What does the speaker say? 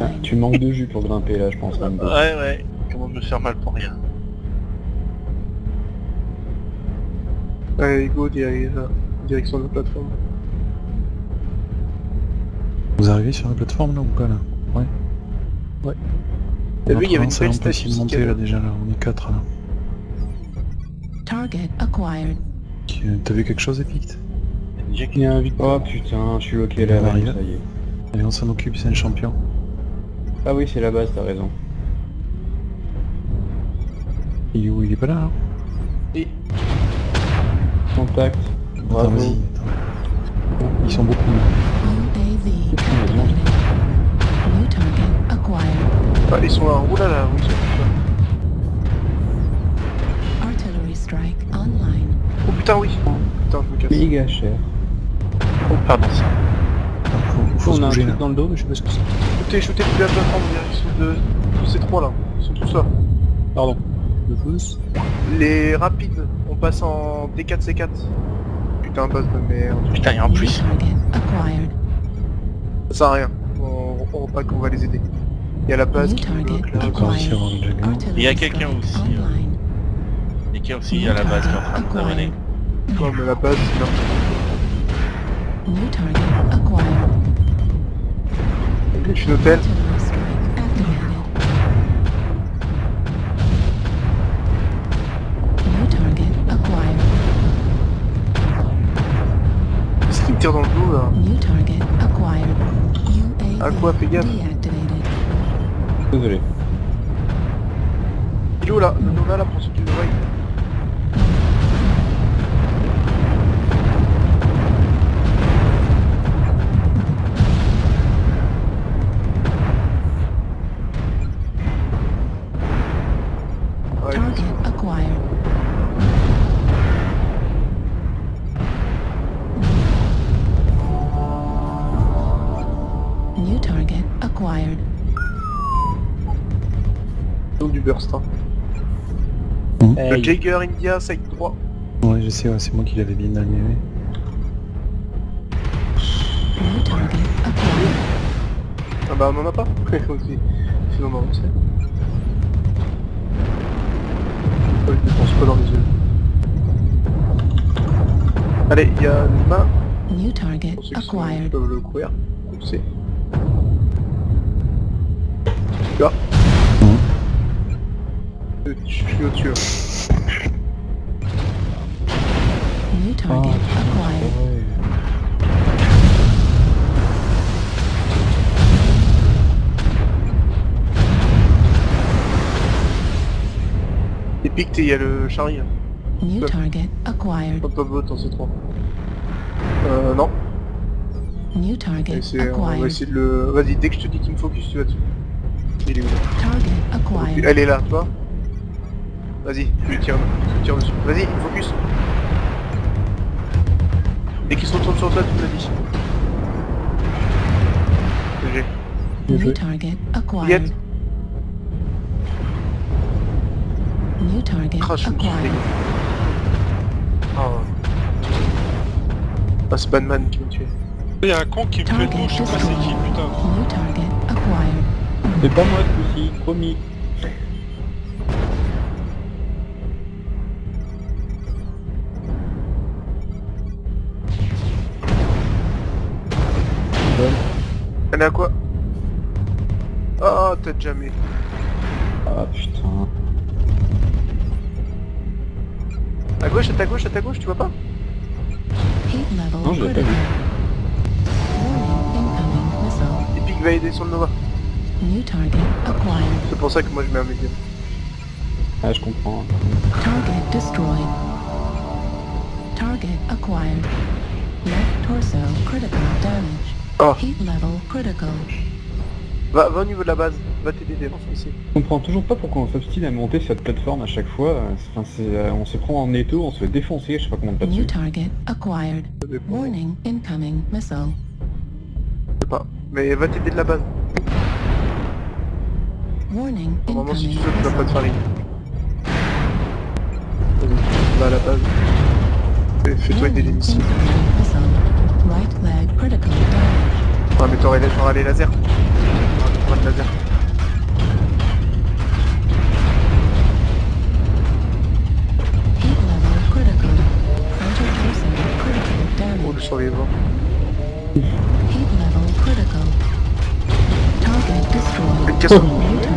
Ah, tu manques de jus pour grimper là, je pense. Rambo. Ouais, ouais. Comment me faire mal pour rien? Allez, go, euh, direction de la plateforme. Vous arrivez sur la plateforme là ou pas là? Ouais. Ouais. T'as vu, il y avait une belle de monter là déjà là, on est 4 là. Target acquired. Qui- T'as vu quelque chose Epic? Déjà Il y a un Vic- Oh putain, je suis loqué là, On là, arrive. ça y est. Allez on s'en occupe, c'est un champion. Ah oui, c'est la base, t'as raison. Il est où? Il est pas là hein? Et Contact. Bravo. vas-y, attends. Ils sont beaucoup. ah, ils sont là, oh là là, oui. Oh putain, oui Putain, je me casse. Méga cher. Oh, pardon. Attends, faut, faut se On a un truc dans le dos, mais je sais pas ce que c'est. Shootez depuis la plateforme, ils sont de... tous ces trois là, ils sont tous là. Pardon. De tous Les rapides, on passe en D4C4. Putain, base de merde. Putain, et en plus. Ça sert à rien. On, on pas qu'on va les aider. Il y a la base qui bloque là. Artillery Il y a quelqu'un aussi, Online. Et qui est aussi à la base qui est en train de mais la base, c'est n'importe New target acquired. Je suis hôtel. Artillery strike activated. New target acquired. Qu'est-ce qui me tire dans le dos là New target acquired. UAV À quoi, fais gaffe. deactivated. Désolé. Il est où là Le Nova là pour ceux qui le voient. Burst. Hein. Mhm. Le Hey. India, side droit. Ouais, je sais, ouais, c'est moi qui l'avais bien allumé. Ah bah on en a pas aussi. Sinon on en sait. Je pense pas dans les yeux. Allez, il y a une main. New target acquired. peuvent le couvrir. On sait. Là. Je suis au-dessus. New target acquired. Et pique, il y a le Charlie. hein. New target acquired. Top top vote en C3. Euh non. New target essayer, on va acquired. essayer de le... Vas-y, dès que je te dis qu'il me focus, tu vas dessus. Il est où là? Target acquired. Elle est là, toi? Vas-y, tu lui tires, tu lui tires dessus. Vas-y, focus. Dès qu'il se retourne sur toi, tu me le dis. New target acquired. New target suis acquired. Oh. Ah, c'est Batman qui me tuait. Il y a un con qui me fait tout, je sais pas c'est qui, putain. New target acquired. C'est pas moi ce coup-ci, promis. À quoi Oh, peut-être jamais. Ah putain. À gauche, à ta gauche, à ta gauche, tu vois pas Non, je l'ai pas vu. Epic va aider sur le Nova. New target acquired. C'est pour ça que moi je mets un médium. Ah, je comprends. Target destroyed. Target acquired. Left torso critical damage. Oh, va, va au niveau de la base. Va t'aider des ici. Je comprends toujours pas pourquoi on s'obstine à monter cette plateforme à chaque fois. Enfin, euh, on se prend en étau, on se fait défoncer, je sais pas comment on pas New dessus. Warning, incoming missile. Je sais pas. Mais va t'aider de la base. Warning, Normalement si tu sautes, tu vas pas te faire. Vas-y, va à la base. Fais- Fais-toi aider les Warning, missiles. Right leg critical Ah mais t'aurais genre les lasers. Pas de laser. Oh, le survivant. Qu'est-ce que...